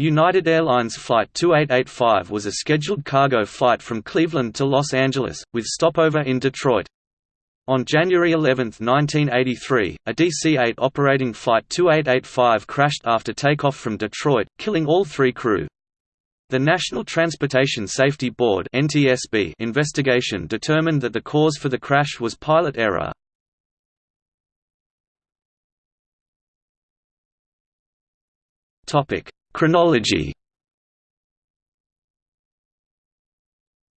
United Airlines Flight 2885 was a scheduled cargo flight from Cleveland to Los Angeles, with stopover in Detroit. On January 11, 1983, a DC-8 operating Flight 2885 crashed after takeoff from Detroit, killing all three crew. The National Transportation Safety Board investigation determined that the cause for the crash was pilot error. Chronology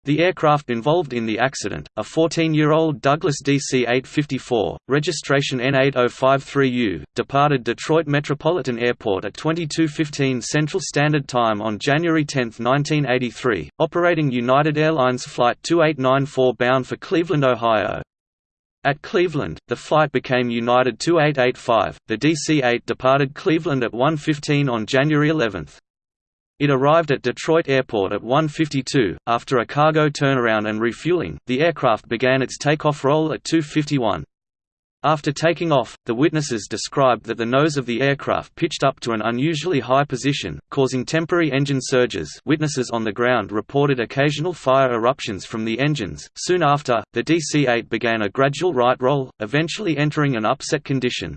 The aircraft involved in the accident, a 14-year-old Douglas DC-854, registration N8053U, departed Detroit Metropolitan Airport at 22:15 Central Standard Time on January 10, 1983, operating United Airlines Flight 2894 bound for Cleveland, Ohio. At Cleveland, the flight became United 2885. The DC-8 departed Cleveland at 1:15 on January 11. It arrived at Detroit Airport at 1.52. After a cargo turnaround and refueling, the aircraft began its takeoff roll at 2.51. After taking off, the witnesses described that the nose of the aircraft pitched up to an unusually high position, causing temporary engine surges witnesses on the ground reported occasional fire eruptions from the engines. Soon after, the DC-8 began a gradual right roll, eventually entering an upset condition.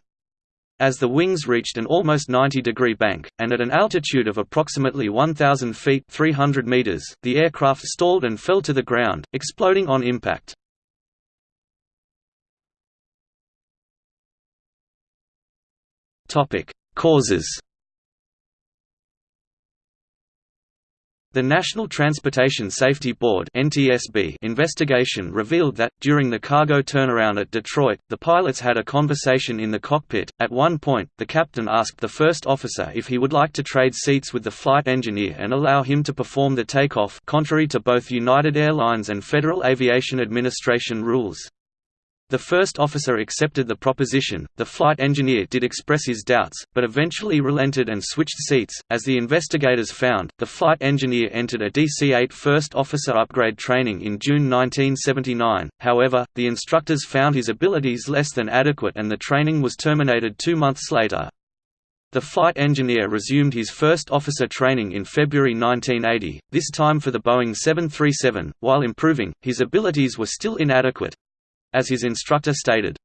As the wings reached an almost 90-degree bank, and at an altitude of approximately 1,000 feet 300 meters, the aircraft stalled and fell to the ground, exploding on impact. Causes The National Transportation Safety Board (NTSB) investigation revealed that during the cargo turnaround at Detroit, the pilots had a conversation in the cockpit. At one point, the captain asked the first officer if he would like to trade seats with the flight engineer and allow him to perform the takeoff, contrary to both United Airlines and Federal Aviation Administration rules. The first officer accepted the proposition, the flight engineer did express his doubts, but eventually relented and switched seats. As the investigators found, the flight engineer entered a DC 8 first officer upgrade training in June 1979, however, the instructors found his abilities less than adequate and the training was terminated two months later. The flight engineer resumed his first officer training in February 1980, this time for the Boeing 737. While improving, his abilities were still inadequate, as his instructor stated.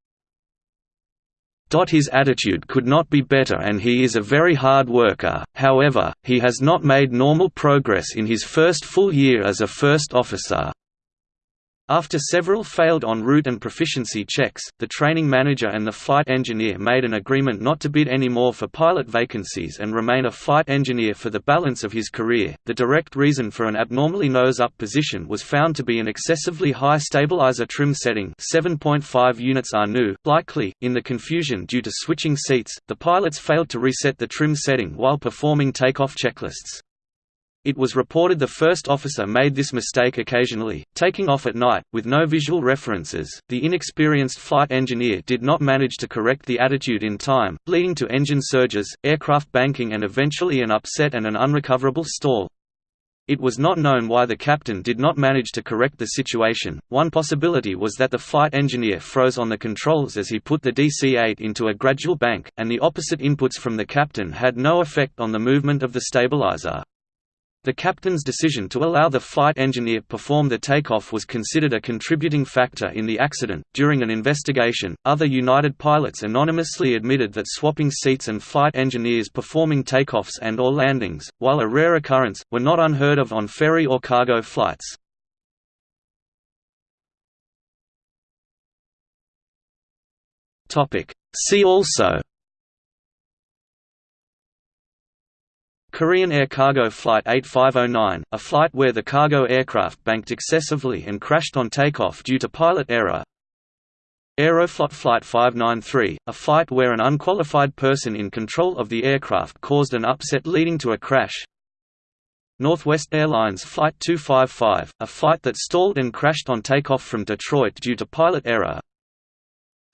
His attitude could not be better and he is a very hard worker, however, he has not made normal progress in his first full year as a first officer. After several failed en route and proficiency checks, the training manager and the flight engineer made an agreement not to bid any more for pilot vacancies and remain a flight engineer for the balance of his career. The direct reason for an abnormally nose up position was found to be an excessively high stabilizer trim setting, 7.5 units are new. Likely, in the confusion due to switching seats, the pilots failed to reset the trim setting while performing takeoff checklists. It was reported the first officer made this mistake occasionally, taking off at night, with no visual references. The inexperienced flight engineer did not manage to correct the attitude in time, leading to engine surges, aircraft banking, and eventually an upset and an unrecoverable stall. It was not known why the captain did not manage to correct the situation. One possibility was that the flight engineer froze on the controls as he put the DC 8 into a gradual bank, and the opposite inputs from the captain had no effect on the movement of the stabilizer. The captain's decision to allow the flight engineer perform the takeoff was considered a contributing factor in the accident. During an investigation, other United pilots anonymously admitted that swapping seats and flight engineers performing takeoffs and or landings, while a rare occurrence, were not unheard of on ferry or cargo flights. Topic: See also Korean Air Cargo Flight 8509, a flight where the cargo aircraft banked excessively and crashed on takeoff due to pilot error. Aeroflot Flight 593, a flight where an unqualified person in control of the aircraft caused an upset leading to a crash. Northwest Airlines Flight 255, a flight that stalled and crashed on takeoff from Detroit due to pilot error.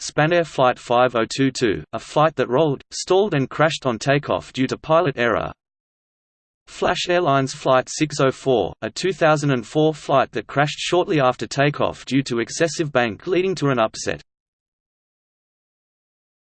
Spanair Flight 5022, a flight that rolled, stalled and crashed on takeoff due to pilot error. Flash Airlines Flight 604, a 2004 flight that crashed shortly after takeoff due to excessive bank leading to an upset.